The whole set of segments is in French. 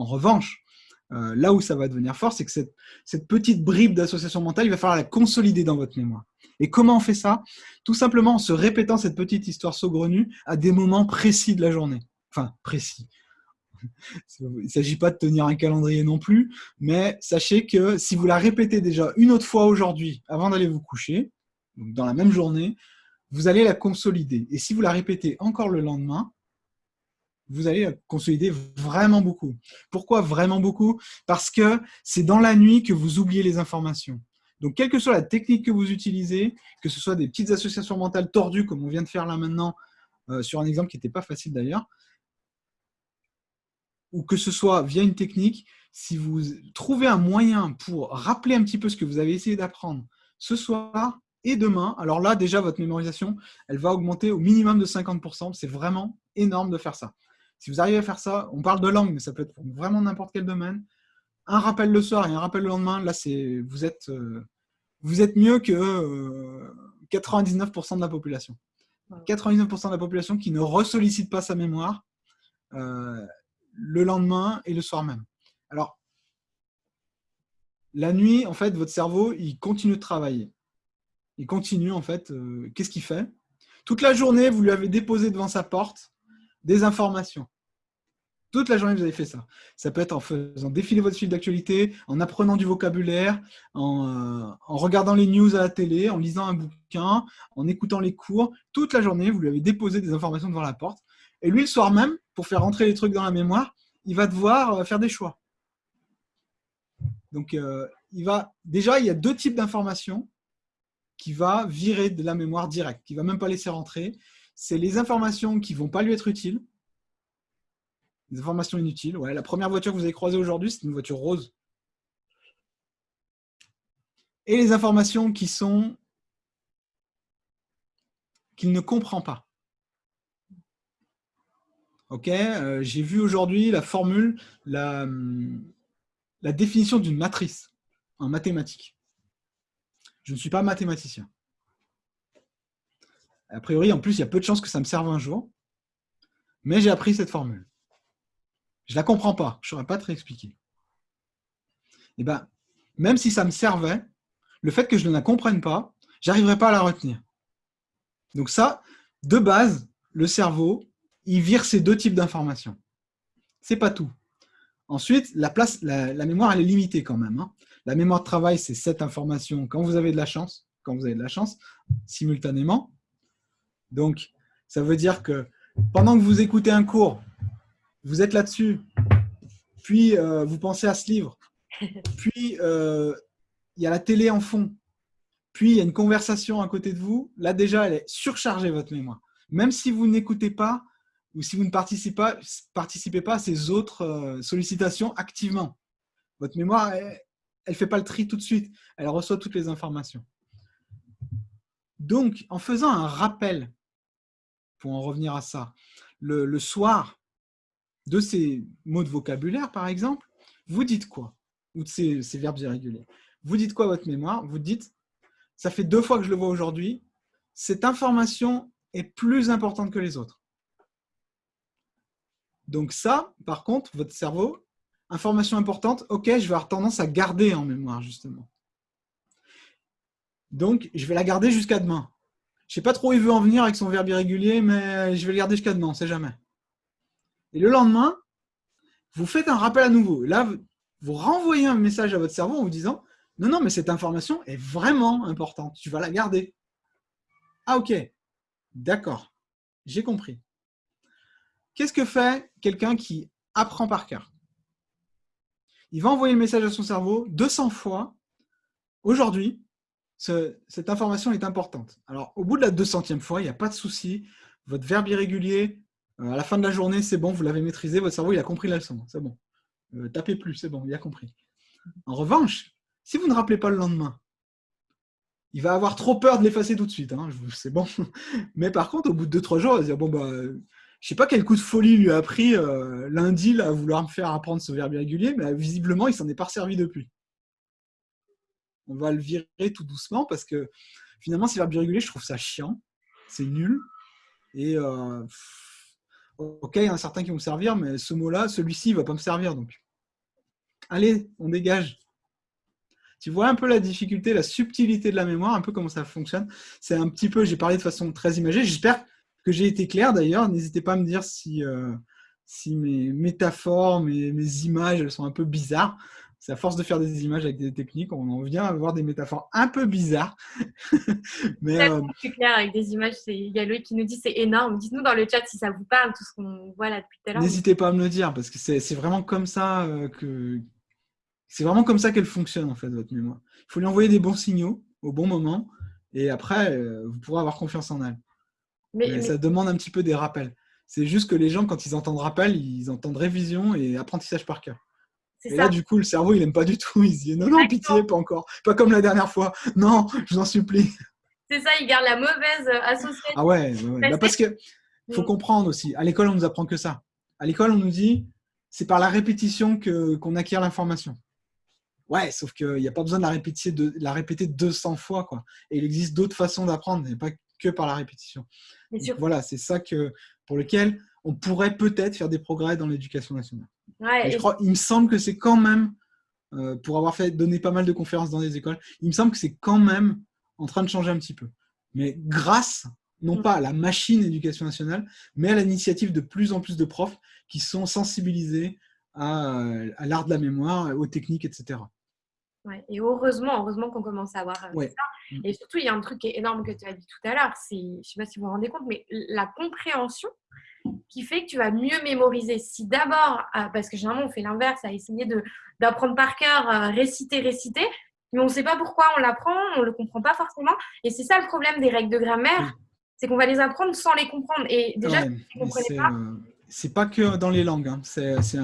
En revanche, euh, là où ça va devenir fort, c'est que cette, cette, petite bribe d'association mentale, il va falloir la consolider dans votre mémoire. Et comment on fait ça? Tout simplement en se répétant cette petite histoire saugrenue à des moments précis de la journée. Enfin, précis. Il ne s'agit pas de tenir un calendrier non plus, mais sachez que si vous la répétez déjà une autre fois aujourd'hui, avant d'aller vous coucher, dans la même journée, vous allez la consolider. Et si vous la répétez encore le lendemain, vous allez consolider vraiment beaucoup. Pourquoi vraiment beaucoup? Parce que c'est dans la nuit que vous oubliez les informations. Donc, quelle que soit la technique que vous utilisez, que ce soit des petites associations mentales tordues, comme on vient de faire là maintenant, euh, sur un exemple qui n'était pas facile d'ailleurs, ou que ce soit via une technique, si vous trouvez un moyen pour rappeler un petit peu ce que vous avez essayé d'apprendre ce soir et demain, alors là, déjà, votre mémorisation, elle va augmenter au minimum de 50%. C'est vraiment énorme de faire ça. Si vous arrivez à faire ça, on parle de langue, mais ça peut être pour vraiment n'importe quel domaine. Un rappel le soir et un rappel le lendemain, là, c'est vous êtes, euh, vous êtes mieux que 99% euh, de la population. 99% de la population qui ne ressollicite pas sa mémoire euh, le lendemain et le soir même. Alors, la nuit, en fait, votre cerveau, il continue de travailler. Il continue, en fait, qu'est-ce qu'il fait? Toute la journée, vous lui avez déposé devant sa porte des informations. Toute la journée, vous avez fait ça. Ça peut être en faisant défiler votre fil d'actualité, en apprenant du vocabulaire, en, euh, en, regardant les news à la télé, en lisant un bouquin, en écoutant les cours. Toute la journée, vous lui avez déposé des informations devant la porte. Et lui, le soir même, pour faire rentrer les trucs dans la mémoire, il va devoir euh, faire des choix. Donc, euh, il va, déjà, il y a deux types d'informations qui va virer de la mémoire directe, qui ne va même pas laisser rentrer c'est les informations qui ne vont pas lui être utiles. Les informations inutiles. La première voiture que vous avez croisée aujourd'hui, c'est une voiture rose. Et les informations qui sont qu'il ne comprend pas. Ok, euh, j'ai vu aujourd'hui la formule, la, la définition d'une matrice en mathématiques. Je ne suis pas mathématicien. A priori, en plus, il y a peu de chances que ça me serve un jour. Mais j'ai appris cette formule. Je ne la comprends pas. Je ne saurais pas te réexpliquer. Eh ben, même si ça me servait, le fait que je ne la comprenne pas, j'arriverai pas à la retenir. Donc ça, de base, le cerveau, il vire ces deux types d'informations. C'est pas tout. Ensuite, la, place, la, mémoire, elle est limitée quand même. Hein. La mémoire de travail, c'est cette information quand vous avez de la chance, quand vous avez de la chance, simultanément. Donc, ça veut dire que pendant que vous écoutez un cours, vous êtes là-dessus, puis euh, vous pensez à ce livre, puis euh, il y a la télé en fond, puis il y a une conversation à côté de vous, là déjà, elle est surchargée, votre mémoire. Même si vous n'écoutez pas ou si vous ne participez pas, participez pas à ces autres euh, sollicitations activement, votre mémoire, elle ne fait pas le tri tout de suite, elle reçoit toutes les informations. Donc, en faisant un rappel pour en revenir à ça, le, soir, de ces mots de vocabulaire, par exemple, vous dites quoi Ou de ces, verbes irréguliers. Vous dites quoi à votre mémoire Vous dites, ça fait deux fois que je le vois aujourd'hui, cette information est plus importante que les autres. Donc ça, par contre, votre cerveau, information importante, ok, je vais avoir tendance à garder en mémoire, justement. Donc, je vais la garder jusqu'à demain. Je sais pas trop où il veut en venir avec son verbe irrégulier, mais je vais le garder jusqu'à demain, on sait jamais. Et le lendemain, vous faites un rappel à nouveau. Là, vous renvoyez un message à votre cerveau en vous disant « Non, non, mais cette information est vraiment importante. Tu vas la garder. » Ah, ok. D'accord. J'ai compris. Qu'est-ce que fait quelqu'un qui apprend par cœur? Il va envoyer le message à son cerveau 200 fois. Aujourd'hui, cette information est importante. Alors, au bout de la 200e fois, il n'y a pas de souci. Votre verbe irrégulier, à la fin de la journée, c'est bon, vous l'avez maîtrisé, votre cerveau il a compris la leçon, c'est bon. Euh, tapez plus, c'est bon, il a compris. En revanche, si vous ne rappelez pas le lendemain, il va avoir trop peur de l'effacer tout de suite, hein, c'est bon. Mais par contre, au bout de 2-3 jours, il va dire, bon, bah, je ne sais pas quel coup de folie lui a pris euh, lundi là, à vouloir me faire apprendre ce verbe irrégulier, mais visiblement, il s'en est pas servi depuis on va le virer tout doucement parce que finalement, ces verbes irréguliers, je trouve ça chiant, c'est nul. Et euh, ok, il y en a certains qui vont me servir, mais ce mot-là, celui-ci, il ne va pas me servir. Donc, Allez, on dégage. Tu vois un peu la difficulté, la subtilité de la mémoire, un peu comment ça fonctionne. C'est un petit peu, j'ai parlé de façon très imagée. J'espère que j'ai été clair d'ailleurs. N'hésitez pas à me dire si, euh, si mes métaphores, mes, mes, images, elles sont un peu bizarres. C'est à force de faire des images avec des techniques, on en vient à avoir des métaphores un peu bizarres. Mais euh... clair avec des images. Il y a Loïc qui nous dit c'est énorme. Dites-nous dans le chat si ça vous parle, tout ce qu'on voit là depuis tout à l'heure. N'hésitez pas à me le dire parce que c'est vraiment comme ça euh, que c'est vraiment comme ça qu'elle fonctionne en fait votre mémoire. Il faut lui envoyer des bons signaux au bon moment et après euh, vous pourrez avoir confiance en elle. Mais, ça demande un petit peu des rappels. C'est juste que les gens quand ils entendent rappel, ils entendent révision et apprentissage par cœur. Et là, du coup, le cerveau, il n'aime pas du tout. Il se dit non, non, pitié, pas encore. Pas comme la dernière fois. Non, je vous en supplie. C'est ça, il garde la mauvaise euh, association. Ah ouais, bah, parce que faut mm. comprendre aussi. À l'école, on nous apprend que ça. À l'école, on nous dit c'est par la répétition que qu'on acquiert l'information. Ouais, sauf qu'il n'y a pas besoin de la répéter, de la répéter 200 fois. Quoi. Et il existe d'autres façons d'apprendre, mais pas que par la répétition. voilà, c'est ça que, pour lequel on pourrait peut-être faire des progrès dans l'éducation nationale. je crois, il me semble que c'est quand même, euh, pour avoir fait donner pas mal de conférences dans des écoles, il me semble que c'est quand même en train de changer un petit peu. Mais grâce, non mm. pas à la machine éducation nationale, mais à l'initiative de plus en plus de profs qui sont sensibilisés à, à l'art de la mémoire, aux techniques, etc. Ouais, et heureusement, heureusement qu'on commence à avoir ça. Mm. Et surtout, il y a un truc qui est énorme que tu as dit tout à l'heure, c'est, je ne sais pas si vous vous rendez compte, mais la compréhension qui fait que tu vas mieux mémoriser. Si d'abord, euh, parce que généralement on fait l'inverse, à essayer de, d'apprendre par cœur, euh, réciter, réciter, mais on ne sait pas pourquoi on l'apprend, on ne le comprend pas forcément. Et c'est ça le problème des règles de grammaire, c'est qu'on va les apprendre sans les comprendre. Et déjà, c'est, pas. Euh, c'est pas que dans les langues. Hein. C'est, c'est,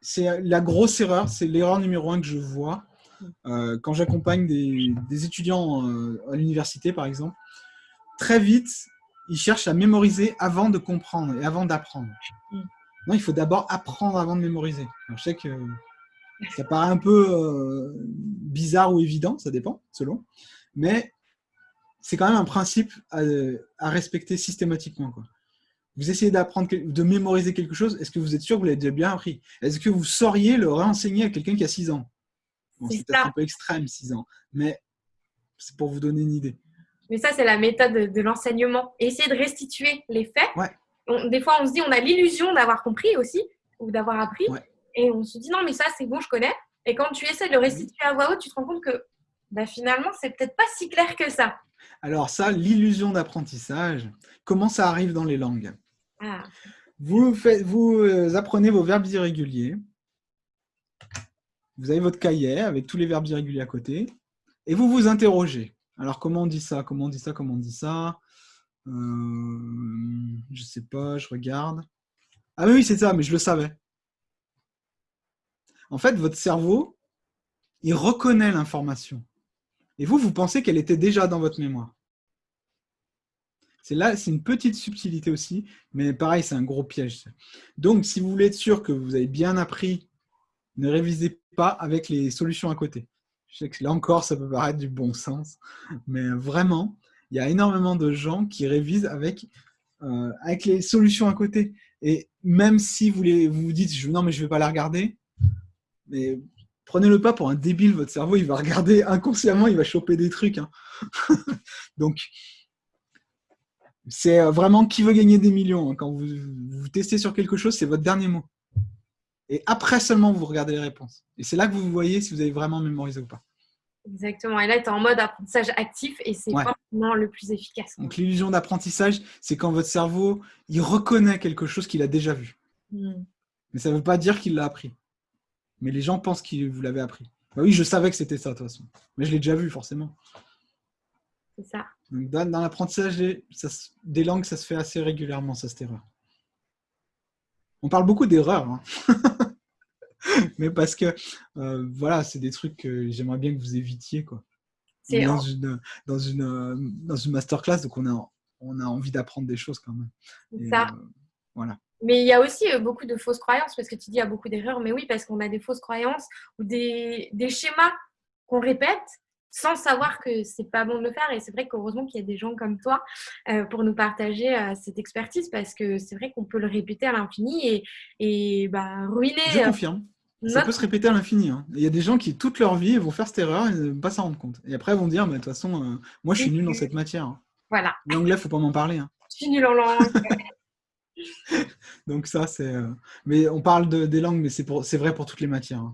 c'est la grosse erreur, c'est l'erreur numéro un que je vois quand j'accompagne des, des, étudiants à l'université, par exemple. Très vite, ils cherchent à mémoriser avant de comprendre et avant d'apprendre. Mm. Non, il faut d'abord apprendre avant de mémoriser. je sais que ça paraît un peu euh, bizarre ou évident, ça dépend, selon. Mais c'est quand même un principe à, respecter systématiquement. Quoi. Vous essayez d'apprendre, de mémoriser quelque chose, est-ce que vous êtes sûr que vous l'avez déjà bien appris? Est-ce que vous sauriez le réenseigner à quelqu'un qui a 6 ans? C'est peut-être un peu extrême, 6 ans, mais c'est pour vous donner une idée. Mais ça, c'est la méthode de, l'enseignement. Essayer de restituer les faits. des fois, on se dit, on a l'illusion d'avoir compris aussi, ou d'avoir appris. Et on se dit, non, mais ça, c'est bon, je connais. Et quand tu essaies de le restituer à voix haute, tu te rends compte que bah, finalement, c'est peut-être pas si clair que ça. Alors ça, l'illusion d'apprentissage, comment ça arrive dans les langues? Ah. vous, faites, vous euh, apprenez vos verbes irréguliers. Vous avez votre cahier avec tous les verbes irréguliers à côté. Et vous vous interrogez. Alors, comment on dit ça? Comment on dit ça? Comment on dit ça? Euh, Je sais pas, je regarde. Ah oui, c'est ça, mais je le savais. En fait, votre cerveau, il reconnaît l'information. Et vous, vous pensez qu'elle était déjà dans votre mémoire. C'est là, c'est une petite subtilité aussi, mais pareil, c'est un gros piège. Donc, si vous voulez être sûr que vous avez bien appris, ne révisez pas avec les solutions à côté. Je sais que là encore, ça peut paraître du bon sens, mais vraiment, il y a énormément de gens qui révisent avec, euh, les solutions à côté. Et même si vous, les, vous dites non, mais je ne vais pas la regarder, mais prenez-le pas pour un débile, votre cerveau, il va regarder inconsciemment, il va choper des trucs. Hein. Donc, c'est vraiment qui veut gagner des millions. Hein. Quand vous, vous testez sur quelque chose, c'est votre dernier mot. Et après seulement, vous regardez les réponses. Et c'est là que vous voyez si vous avez vraiment mémorisé ou pas. Exactement. Et là, tu es en mode apprentissage actif et c'est vraiment le plus efficace. Donc, l'illusion d'apprentissage, c'est quand votre cerveau, il reconnaît quelque chose qu'il a déjà vu. Hmm. Mais ça ne veut pas dire qu'il l'a appris. Mais les gens pensent que vous l'avez appris. Bah oui, je savais que c'était ça, de toute façon. Mais je l'ai déjà vu, forcément. C'est ça. Donc, dans, l'apprentissage des, langues, ça se fait assez régulièrement, ça, cette erreur. On parle beaucoup d'erreurs. Hein. mais parce que euh, voilà, c'est des trucs que j'aimerais bien que vous évitiez. Quoi. Dans, une, dans, une, dans une masterclass, donc on a, on a envie d'apprendre des choses quand même. ça. Euh, voilà. Mais il y a aussi euh, beaucoup de fausses croyances, parce que tu dis il y a beaucoup d'erreurs, mais oui, parce qu'on a des fausses croyances ou des, des schémas qu'on répète sans savoir que c'est pas bon de le faire. Et c'est vrai qu'heureusement qu'il y a des gens comme toi pour nous partager cette expertise, parce que c'est vrai qu'on peut le répéter à l'infini et, et bah, ruiner. Je confirme. Ça peut se répéter à l'infini. Hein. Il y a des gens qui, toute leur vie, vont faire cette erreur et ne vont pas s'en rendre compte. Et après, ils vont dire, mais de toute façon, euh, moi, je suis nul dans cette matière. Hein. Voilà. L'anglais, faut pas m'en parler. Hein. Je suis nul en langue. Donc ça, c'est... Euh, mais on parle de, des langues, mais c'est vrai pour toutes les matières.